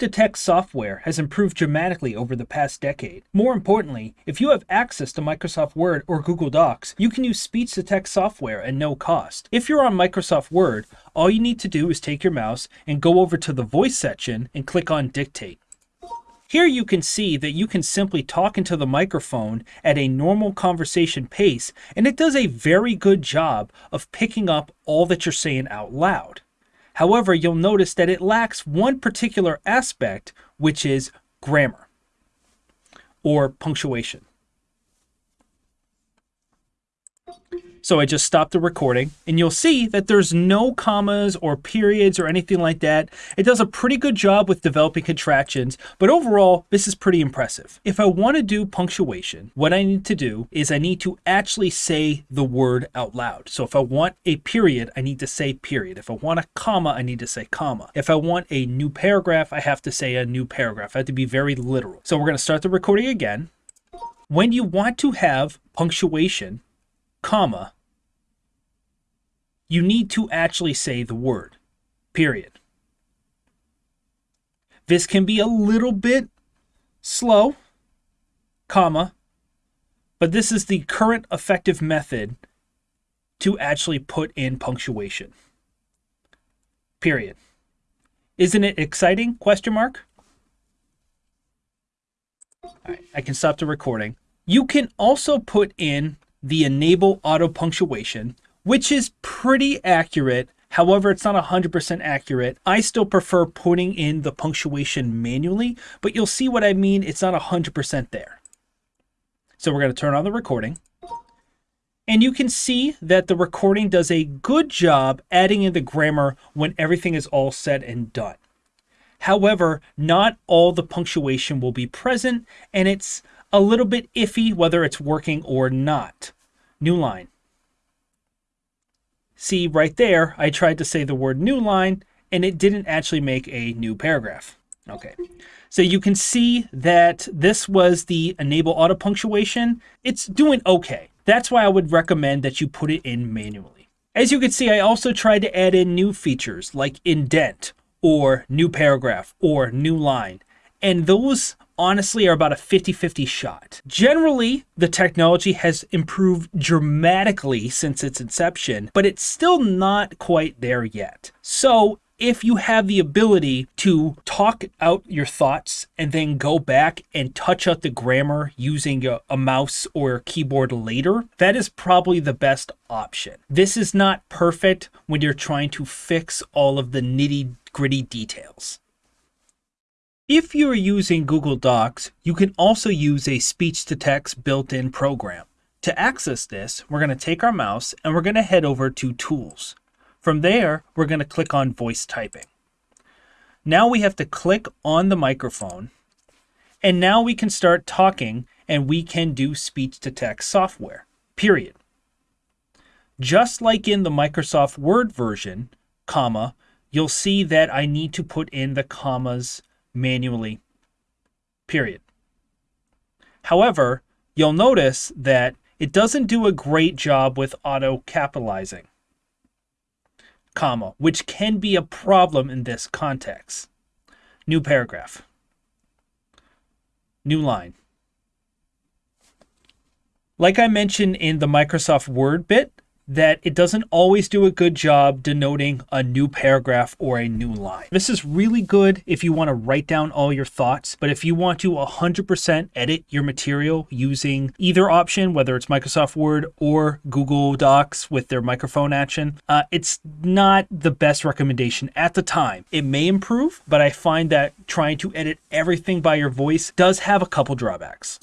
Speech-to-text software has improved dramatically over the past decade. More importantly, if you have access to Microsoft Word or Google Docs, you can use speech-to-text software at no cost. If you're on Microsoft Word, all you need to do is take your mouse and go over to the voice section and click on dictate. Here you can see that you can simply talk into the microphone at a normal conversation pace, and it does a very good job of picking up all that you're saying out loud. However, you'll notice that it lacks one particular aspect, which is grammar or punctuation. So I just stopped the recording and you'll see that there's no commas or periods or anything like that. It does a pretty good job with developing contractions, but overall, this is pretty impressive. If I want to do punctuation, what I need to do is I need to actually say the word out loud. So if I want a period, I need to say period. If I want a comma, I need to say comma. If I want a new paragraph, I have to say a new paragraph. I have to be very literal. So we're going to start the recording again. When you want to have punctuation, comma, you need to actually say the word, period. This can be a little bit slow, comma, but this is the current effective method to actually put in punctuation. Period. Isn't it exciting? Question mark. All right, I can stop the recording. You can also put in the enable auto punctuation, which is pretty accurate. However, it's not 100% accurate. I still prefer putting in the punctuation manually, but you'll see what I mean. It's not 100% there. So we're going to turn on the recording. And you can see that the recording does a good job adding in the grammar when everything is all said and done. However, not all the punctuation will be present, and it's a little bit iffy whether it's working or not. New line. See right there, I tried to say the word new line and it didn't actually make a new paragraph. Okay, so you can see that this was the enable auto punctuation. It's doing okay. That's why I would recommend that you put it in manually. As you can see, I also tried to add in new features like indent or new paragraph or new line. And those honestly are about a 50-50 shot. Generally, the technology has improved dramatically since its inception, but it's still not quite there yet. So if you have the ability to talk out your thoughts and then go back and touch out the grammar using a, a, mouse or a keyboard later, that is probably the best option. This is not perfect when you're trying to fix all of the nitty gritty details. If you're using Google Docs, you can also use a speech-to-text built-in program. To access this, we're going to take our mouse and we're going to head over to Tools. From there, we're going to click on Voice Typing. Now we have to click on the microphone, and now we can start talking and we can do speech-to-text software, period. Just like in the Microsoft Word version, comma, you'll see that I need to put in the commas manually, period. However, you'll notice that it doesn't do a great job with auto capitalizing, comma, which can be a problem in this context. New paragraph. New line. Like I mentioned in the Microsoft Word bit, that it doesn't always do a good job denoting a new paragraph or a new line. This is really good if you want to write down all your thoughts, but if you want to 100% edit your material using either option, whether it's Microsoft Word or Google Docs with their microphone action, uh, it's not the best recommendation at the time. It may improve, but I find that trying to edit everything by your voice does have a couple drawbacks.